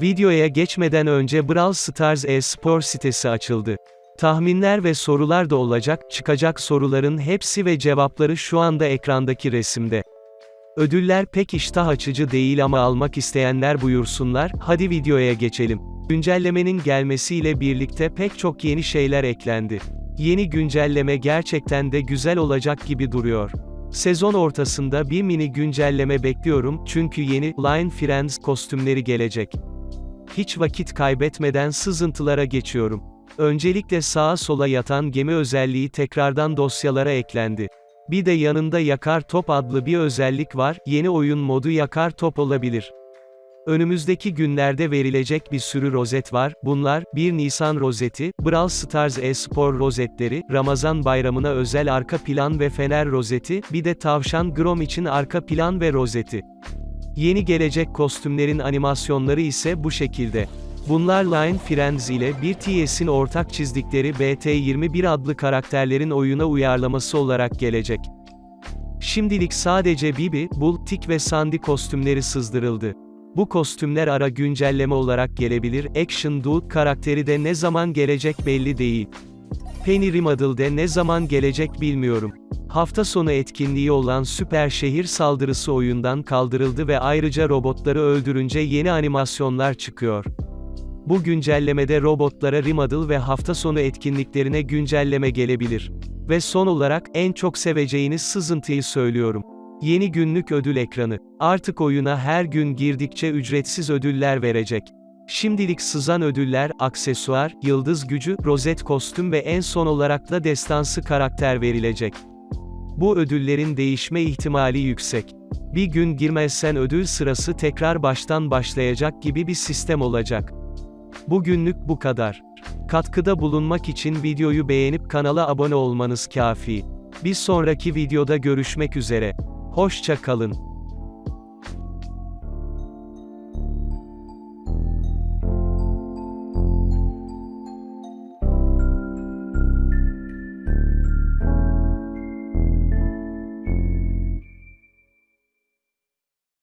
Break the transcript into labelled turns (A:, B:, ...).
A: Videoya geçmeden önce Brawl Stars e-spor sitesi açıldı. Tahminler ve sorular da olacak, çıkacak soruların hepsi ve cevapları şu anda ekrandaki resimde. Ödüller pek iştah açıcı değil ama almak isteyenler buyursunlar, hadi videoya geçelim. Güncellemenin gelmesiyle birlikte pek çok yeni şeyler eklendi. Yeni güncelleme gerçekten de güzel olacak gibi duruyor. Sezon ortasında bir mini güncelleme bekliyorum çünkü yeni Line Friends kostümleri gelecek. Hiç vakit kaybetmeden sızıntılara geçiyorum. Öncelikle sağa sola yatan gemi özelliği tekrardan dosyalara eklendi. Bir de yanında yakar top adlı bir özellik var, yeni oyun modu yakar top olabilir. Önümüzdeki günlerde verilecek bir sürü rozet var, bunlar, 1 Nisan rozeti, Brawl Stars e-spor rozetleri, Ramazan bayramına özel arka plan ve fener rozeti, bir de tavşan Grom için arka plan ve rozeti. Yeni gelecek kostümlerin animasyonları ise bu şekilde. Bunlar Line Friends ile 1TS'in ortak çizdikleri BT21 adlı karakterlerin oyuna uyarlaması olarak gelecek. Şimdilik sadece Bibi, Bull, Tick ve Sandy kostümleri sızdırıldı. Bu kostümler ara güncelleme olarak gelebilir, Action Dude karakteri de ne zaman gelecek belli değil. Penny Rimaddle'de ne zaman gelecek bilmiyorum. Hafta sonu etkinliği olan Süper Şehir Saldırısı oyundan kaldırıldı ve ayrıca robotları öldürünce yeni animasyonlar çıkıyor. Bu güncellemede robotlara Rimaddle ve hafta sonu etkinliklerine güncelleme gelebilir. Ve son olarak, en çok seveceğiniz sızıntıyı söylüyorum. Yeni günlük ödül ekranı. Artık oyuna her gün girdikçe ücretsiz ödüller verecek. Şimdilik sızan ödüller, aksesuar, yıldız gücü, rozet kostüm ve en son olarak da destansı karakter verilecek. Bu ödüllerin değişme ihtimali yüksek. Bir gün girmezsen ödül sırası tekrar baştan başlayacak gibi bir sistem olacak. Bugünlük bu kadar. Katkıda bulunmak için videoyu beğenip kanala abone olmanız kafi. Bir sonraki videoda görüşmek üzere. Hoşça kalın.